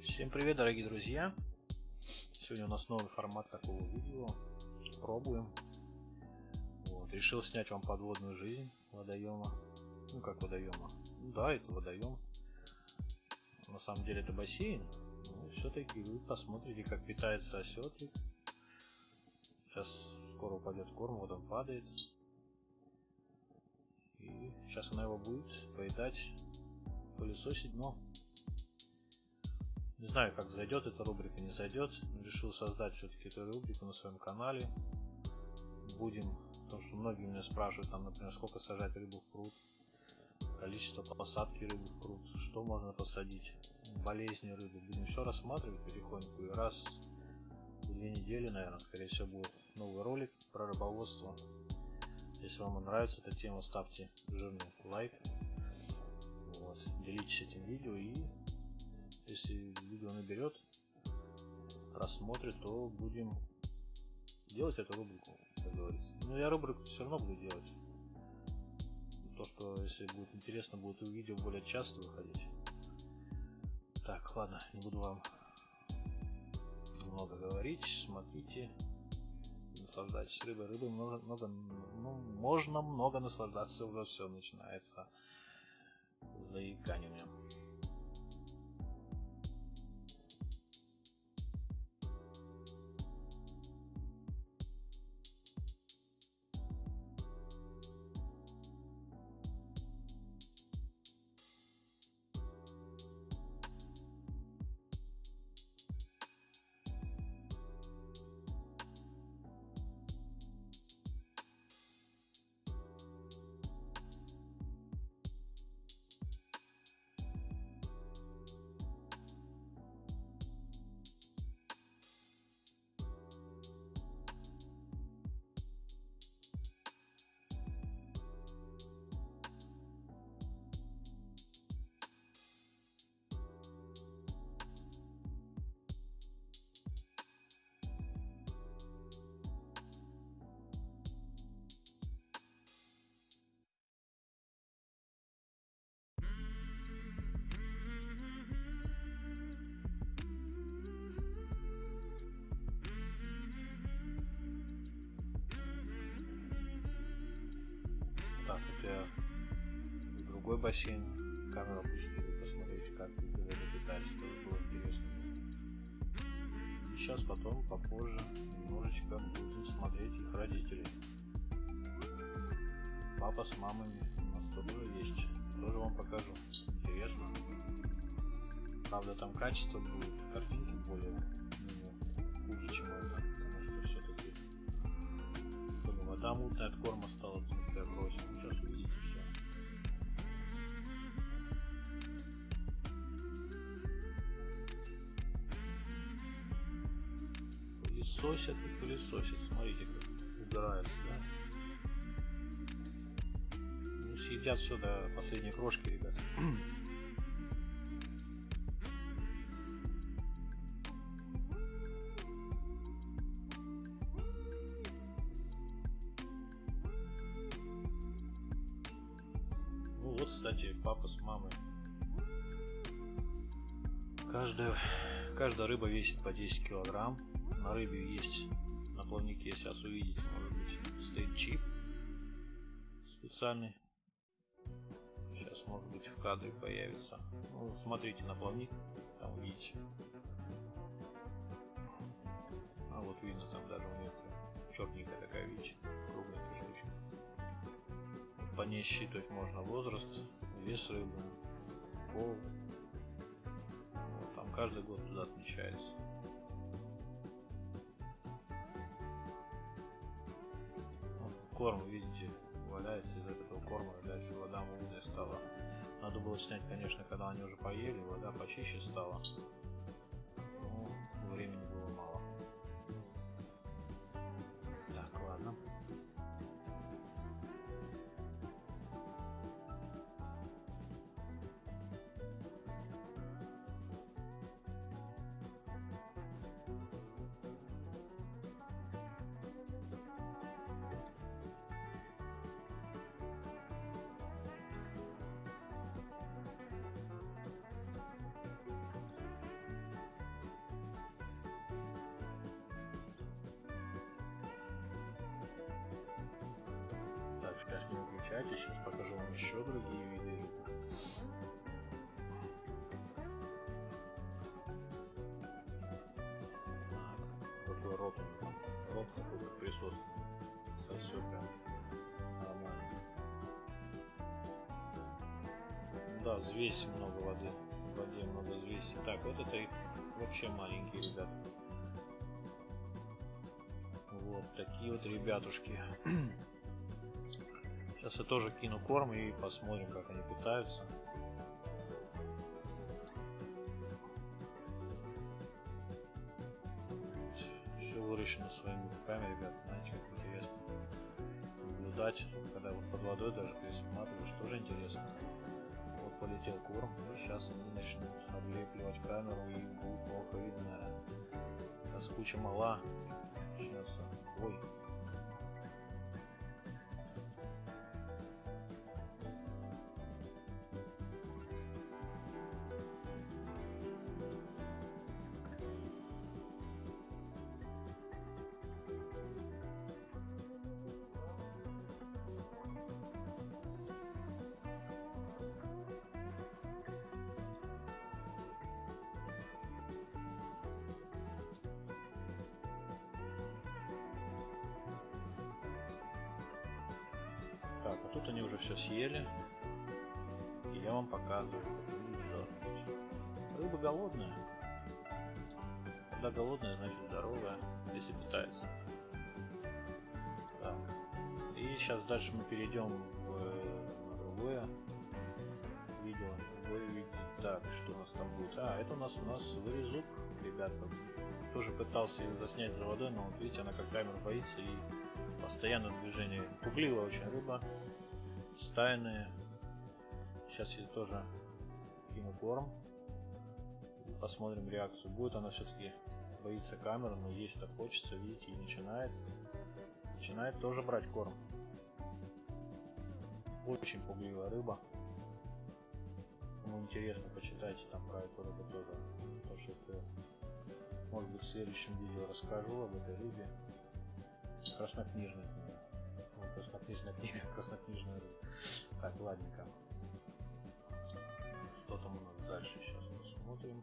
Всем привет, дорогие друзья! Сегодня у нас новый формат такого видео. Пробуем. Вот. Решил снять вам подводную жизнь водоема. Ну как водоема? Ну, да, это водоем. На самом деле это бассейн. Ну, все-таки вы посмотрите, как питается осетрик. Сейчас скоро упадет корм, вот он падает. И сейчас она его будет поедать, пылесосить дно. Не знаю, как зайдет эта рубрика, не зайдет. Решил создать все-таки эту рубрику на своем канале. Будем, потому что многие меня спрашивают, там, например, сколько сажать рыбу в пруд, количество посадки рыбы в пруд, что можно посадить, болезни рыбы. Будем все рассматривать потихоньку. И раз в две недели, наверное, скорее всего, будет новый ролик про рыбоводство. Если вам нравится эта тема, ставьте жирный лайк. Вот. Делитесь этим видео и если видео наберет просмотрит, то будем делать эту рубрику, как говорится. Но я рубрику все равно буду делать. То, что если будет интересно, будет видео более часто выходить. Так, ладно, не буду вам много говорить. Смотрите, наслаждайтесь рыбой. Рыбой много, много, ну, можно много наслаждаться, уже все начинается заикание у меня. Другой бассейн камеру опустили, посмотрите, как вода питается, тоже было интересно. Сейчас потом, попозже, немножечко будем смотреть их родителей. Папа с мамами у нас тоже есть, тоже вам покажу. Интересно. Правда, там качество будет, картинки более ну, хуже, чем это, потому что все-таки вода мутная от корма стала, Пылесосят и пылесосят. Смотрите, как убирается, да? Ну, съедят все до последней крошки, ребят. Ну вот, кстати, папа с мамой. Каждая, каждая рыба весит по 10 килограмм. На рыбе есть, на плавнике сейчас увидите, может быть, стоит чип специальный. Сейчас, может быть, в кадре появится. Ну, смотрите на плавник, там увидите. А вот видно, там даже у нее черненькая такая, видите, кругленькая штучка по ней считывать можно возраст, вес рыбы, пол. Вот, там каждый год туда отмечается. Корм, видите, валяется из этого корма, валяется вода мутная стала. Надо было снять, конечно, когда они уже поели, вода почище стала. Скачайте. Сейчас покажу вам еще другие виды рыбы. Рот у него. Рот такой, как присоска. Сосет прям нормально. Да, взвесь много воды. В воде много взвеси. Так, вот это вообще маленькие ребята. Вот такие вот ребятушки. Сейчас я тоже кину корм и посмотрим, как они питаются. Все выращено своими руками, ребят. Знаете, как интересно наблюдать, когда вот под водой даже присматриваешь, тоже интересно. Вот полетел корм, и сейчас они начнут облепливать камеру и будет плохо видно. Раз куча мала, начнется бой. Тут они уже все съели. И я вам показываю. Рыба голодная. Когда голодная, значит здоровая, если питается. Так. И сейчас дальше мы перейдем в на другое видео. В другое видео. Так, что у нас там будет? А, это у нас у нас вырезук, ребята. Тоже пытался ее заснять за водой, но вот видите, она как камера боится и постоянно движение. Пугливая очень рыба. Стайная. Сейчас я тоже кину корм. Посмотрим реакцию. Будет она все-таки боится камеры, но есть так хочется, видите, и начинает. Начинает тоже брать корм. Очень пугливая рыба. Кому интересно, почитайте там про эту рыбу тоже. То, что это, может быть, в следующем видео расскажу об этой рыбе. Краснокнижная краснокнижная книга, краснокнижная рыба. Так, ладненько. Что там у нас дальше сейчас посмотрим.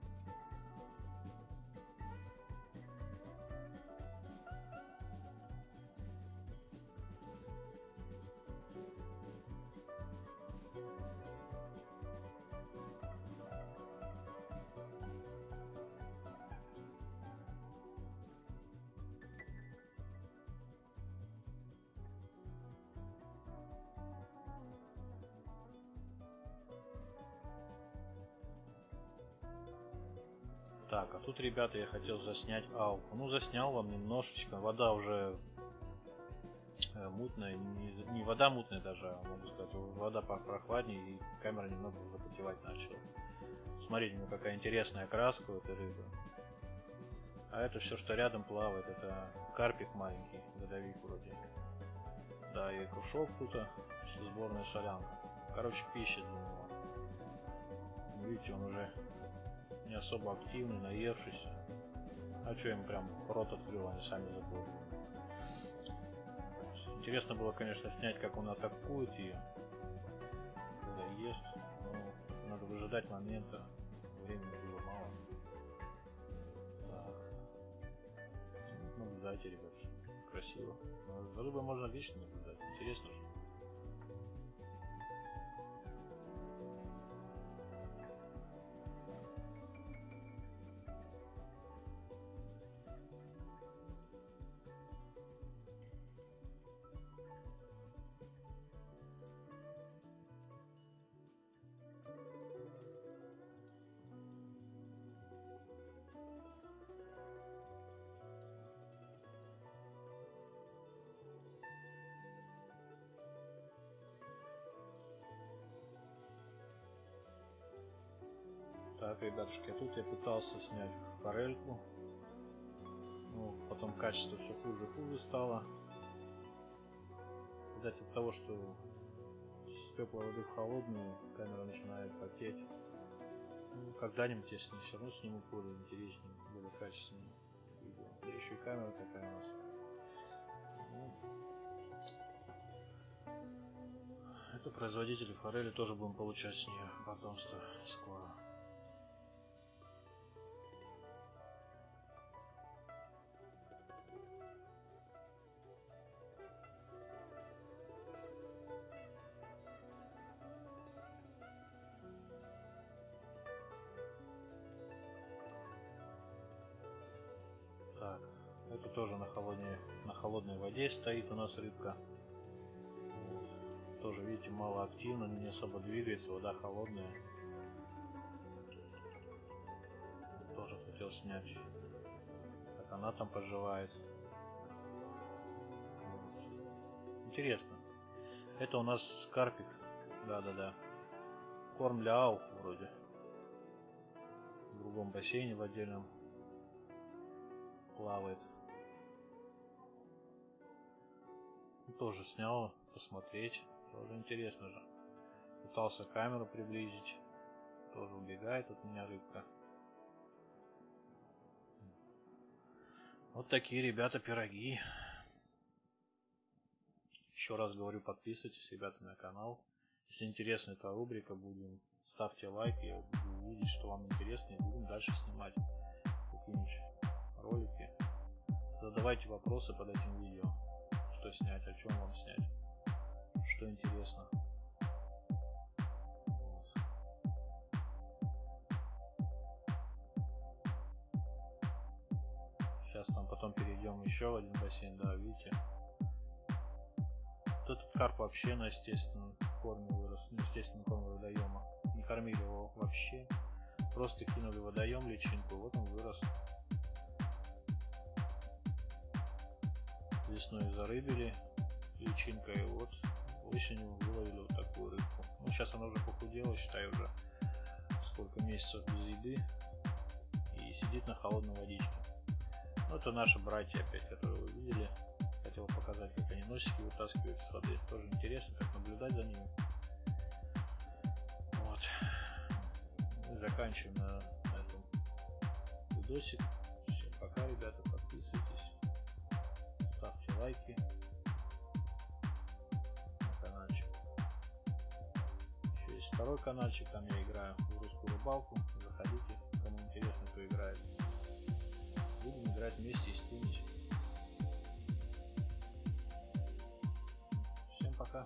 Так, а тут, ребята, я хотел заснять алку. Ну, заснял вам немножечко. Вода уже э, мутная. Не, не вода мутная даже, а могу сказать. Вода прохладнее и камера немного запотевать начала. Смотрите, ну какая интересная краска у этой рыбы. А это все, что рядом плавает, это карпик маленький, годовик вроде. Да, и кружок тут, сборная солянка. Короче, пища для него. Видите, он уже не особо активный, наевшийся. А что им прям рот открыл, они сами заплыли. Интересно было, конечно, снять, как он атакует ее, когда ест, но надо выжидать момента, времени было мало. Так. Наблюдайте, ребят, красиво. За рыбой можно лично наблюдать, интересно же. Так, ребятушки, а тут я пытался снять форельку. Ну, потом качество все хуже и хуже стало. Видать от того, что с теплой воды в холодную камера начинает потеть. Ну, когда-нибудь ней все равно сниму более интереснее, более качественное. Да еще и камера такая у нас. Ну, И производители форели тоже будем получать с нее потомство скоро. Тоже на холодной, воде стоит у нас рыбка. Вот. Тоже, видите, мало активно, не особо двигается, вода холодная. Тоже хотел снять, как она там поживает. Вот. Интересно. Это у нас карпик. Да-да-да. Корм для аух вроде. В другом бассейне в отдельном плавает. Тоже снял, посмотреть. Тоже интересно же. Пытался камеру приблизить. Тоже убегает от меня рыбка. Вот такие, ребята, пироги. Еще раз говорю, подписывайтесь, ребята, на канал. Если интересна эта рубрика, будем ставьте лайк, я буду видеть, что вам интересно, и будем дальше снимать какие-нибудь ролики. Задавайте вопросы под этим видео. Что снять, о чем вам снять, что интересно. Сейчас там потом перейдем еще в один бассейн, да, видите. Вот этот карп вообще на естественном корме вырос, на естественном корме водоема. Не кормили его вообще. Просто кинули водоем личинку, вот он вырос. Весной зарыбили личинкой, вот осенью выловили вот такую рыбку. Ну, сейчас она уже похудела, считай, уже сколько месяцев без еды и сидит на холодной водичке. Ну, это наши братья опять, которые вы видели. Хотел показать, как они носики вытаскивают с воды. Тоже интересно, как наблюдать за ними. Вот. Мы заканчиваем на этом видосик. Всем пока, ребята, лайки на каналчик. Еще есть второй каналчик, там я играю в русскую рыбалку. Заходите, кому интересно, кто играет. Будем играть вместе и стримить. Всем пока.